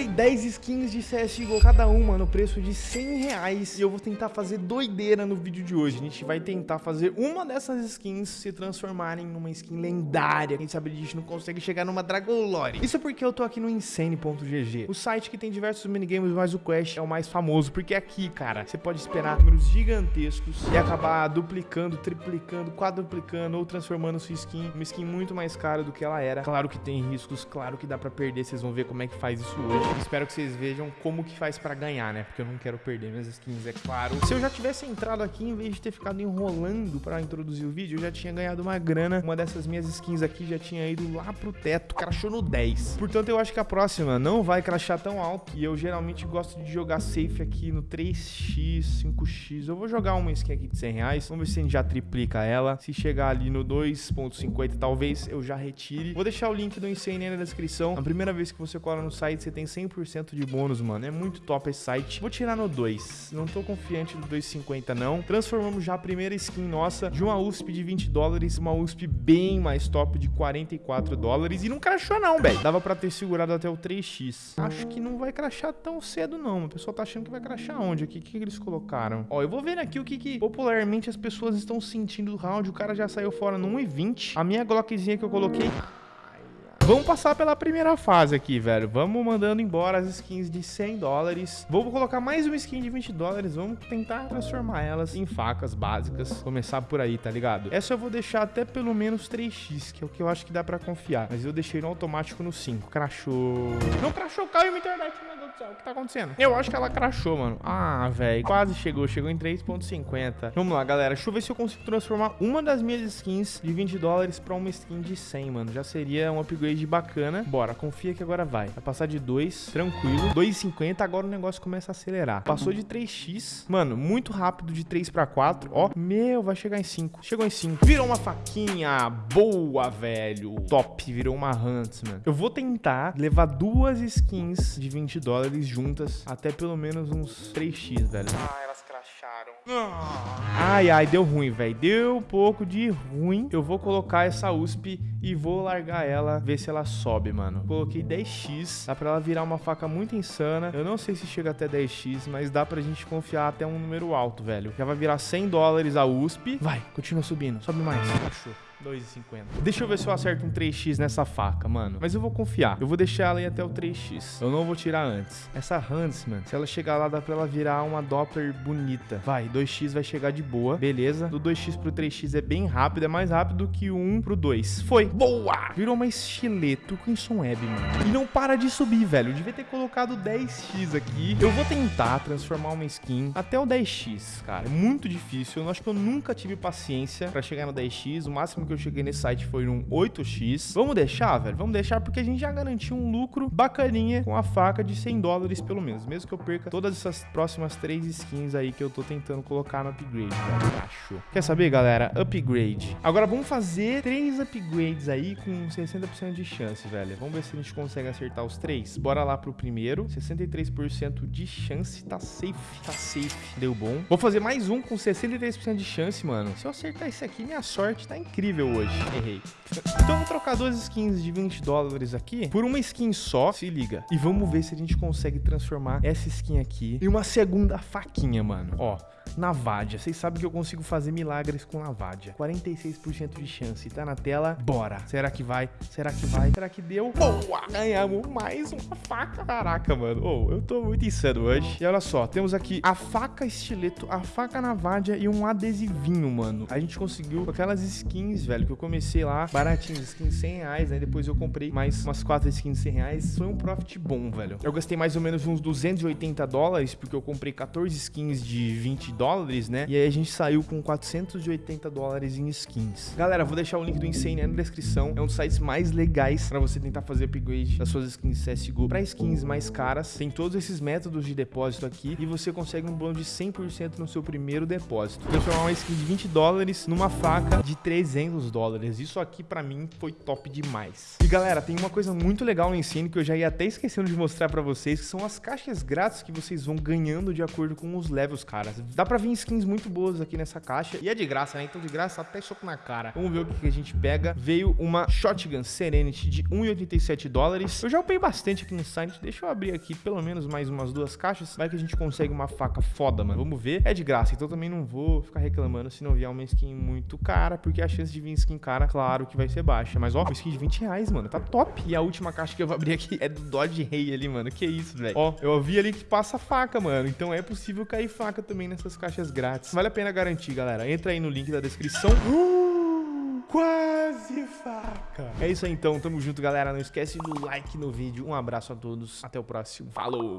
comprei 10 skins de CSGO, cada uma no preço de 100 reais. E eu vou tentar fazer doideira no vídeo de hoje. A gente vai tentar fazer uma dessas skins se transformarem numa skin lendária. Quem sabe a gente não consegue chegar numa Dragon Lore. Isso porque eu tô aqui no Insane.gg, o site que tem diversos minigames, mas o Quest é o mais famoso. Porque aqui, cara, você pode esperar números gigantescos e acabar duplicando, triplicando, quadruplicando ou transformando sua skin uma skin muito mais cara do que ela era. Claro que tem riscos, claro que dá pra perder. Vocês vão ver como é que faz isso hoje. Espero que vocês vejam como que faz pra ganhar, né? Porque eu não quero perder minhas skins, é claro. Se eu já tivesse entrado aqui, em vez de ter ficado enrolando pra introduzir o vídeo, eu já tinha ganhado uma grana. Uma dessas minhas skins aqui já tinha ido lá pro teto, crashou no 10. Portanto, eu acho que a próxima não vai crashar tão alto. E eu geralmente gosto de jogar safe aqui no 3x, 5x. Eu vou jogar uma skin aqui de 100 reais. Vamos ver se a gente já triplica ela. Se chegar ali no 2.50, talvez eu já retire. Vou deixar o link do Insane na descrição. A primeira vez que você cola no site, você tem 100% de bônus, mano. É muito top esse site. Vou tirar no 2. Não tô confiante do 2,50 não. Transformamos já a primeira skin nossa de uma USP de 20 dólares, uma USP bem mais top de 44 dólares. E não crashou não, velho. Dava pra ter segurado até o 3x. Acho que não vai crashar tão cedo não. O pessoal tá achando que vai crashar onde aqui? O que, que eles colocaram? Ó, eu vou ver aqui o que, que popularmente as pessoas estão sentindo do round. O cara já saiu fora no 1,20. A minha Glockzinha que eu coloquei Vamos passar pela primeira fase aqui, velho. Vamos mandando embora as skins de 100 dólares. Vou colocar mais uma skin de 20 dólares. Vamos tentar transformar elas em facas básicas. Começar por aí, tá ligado? Essa eu vou deixar até pelo menos 3x, que é o que eu acho que dá pra confiar. Mas eu deixei no automático no 5. Crashou. Não crashou, caiu minha internet, meu Deus do céu. O que tá acontecendo? Eu acho que ela crashou, mano. Ah, velho. Quase chegou. Chegou em 3.50. Vamos lá, galera. Deixa eu ver se eu consigo transformar uma das minhas skins de 20 dólares pra uma skin de 100, mano. Já seria um upgrade bacana. Bora, confia que agora vai. Vai passar de 2, tranquilo. 2,50, agora o negócio começa a acelerar. Passou de 3x. Mano, muito rápido de 3 para 4. Ó, meu, vai chegar em 5. Chegou em 5. Virou uma faquinha. Boa, velho. Top, virou uma Huntsman. Eu vou tentar levar duas skins de 20 dólares juntas até pelo menos uns 3x, velho. Ai, ai, deu ruim, velho. Deu um pouco de ruim. Eu vou colocar essa USP e vou largar ela, ver se ela sobe, mano. Coloquei 10x, dá pra ela virar uma faca muito insana. Eu não sei se chega até 10x, mas dá pra gente confiar até um número alto, velho. Já vai virar 100 dólares a USP. Vai, continua subindo, sobe mais. Achou. 2,50. Deixa eu ver se eu acerto um 3x nessa faca, mano. Mas eu vou confiar. Eu vou deixar ela ir até o 3x. Eu não vou tirar antes. Essa Huntsman, se ela chegar lá, dá pra ela virar uma Doppler bonita. Vai, 2x vai chegar de boa. Beleza. Do 2x pro 3x é bem rápido. É mais rápido que o 1 pro 2. Foi. Boa! Virou uma estileto Crimson Web, mano. E não para de subir, velho. Eu devia ter colocado 10x aqui. Eu vou tentar transformar uma skin até o 10x, cara. É muito difícil. Eu acho que eu nunca tive paciência pra chegar no 10x. O máximo que eu cheguei nesse site foi um 8x. Vamos deixar, velho? Vamos deixar porque a gente já garantiu um lucro bacaninha com a faca de 100 dólares pelo menos. Mesmo que eu perca todas essas próximas três skins aí que eu tô tentando colocar no upgrade, velho. Acho. Quer saber, galera? Upgrade. Agora vamos fazer três upgrades aí com 60% de chance, velho. Vamos ver se a gente consegue acertar os três. Bora lá pro primeiro. 63% de chance. Tá safe. Tá safe. Deu bom. Vou fazer mais um com 63% de chance, mano. Se eu acertar esse aqui, minha sorte tá incrível hoje. Errei. Então vou trocar duas skins de 20 dólares aqui por uma skin só. Se liga. E vamos ver se a gente consegue transformar essa skin aqui em uma segunda faquinha, mano. Ó. Navadia. Vocês sabem que eu consigo fazer milagres com Navadia. 46% de chance. Tá na tela. Bora. Será que vai? Será que vai? Será que deu? Boa! Ganhamos mais uma faca. Caraca, mano. Oh, eu tô muito insano hoje. E olha só. Temos aqui a faca estileto, a faca Navadia e um adesivinho, mano. A gente conseguiu aquelas skins, velho, que eu comecei lá baratinhas. Skins 100 reais, né? Depois eu comprei mais umas quatro skins 100 reais. Foi um profit bom, velho. Eu gastei mais ou menos uns 280 dólares, porque eu comprei 14 skins de 20 dólares, né? E aí a gente saiu com 480 dólares em skins. Galera, vou deixar o link do Insane na descrição. É um dos sites mais legais para você tentar fazer upgrade das suas skins CSGO para skins mais caras. Tem todos esses métodos de depósito aqui e você consegue um bônus de 100% no seu primeiro depósito. Transformar uma skin de 20 dólares numa faca de 300 centavos dólares. Isso aqui pra mim foi top demais. E galera, tem uma coisa muito legal no ensino que eu já ia até esquecendo de mostrar pra vocês, que são as caixas grátis que vocês vão ganhando de acordo com os levels, cara. Dá pra vir skins muito boas aqui nessa caixa. E é de graça, né? Então de graça até soco na cara. Vamos ver o que, que a gente pega. Veio uma Shotgun Serenity de 1,87 dólares. Eu já upei bastante aqui no site. Deixa eu abrir aqui pelo menos mais umas duas caixas. Vai que a gente consegue uma faca foda, mano. Vamos ver. É de graça, então também não vou ficar reclamando se não vier uma skin muito cara, porque a chance de vir skin cara, claro que vai ser baixa. Mas ó, uma skin de 20 reais, mano. Tá top. E a última caixa que eu vou abrir aqui é do Dodge Ray ali, mano. Que isso, velho. Ó, eu vi ali que passa faca, mano. Então é possível cair faca também nessas caixas grátis. Vale a pena garantir, galera. Entra aí no link da descrição. Uh, quase faca. É isso aí então, tamo junto, galera. Não esquece do like no vídeo. Um abraço a todos. Até o próximo. Falou!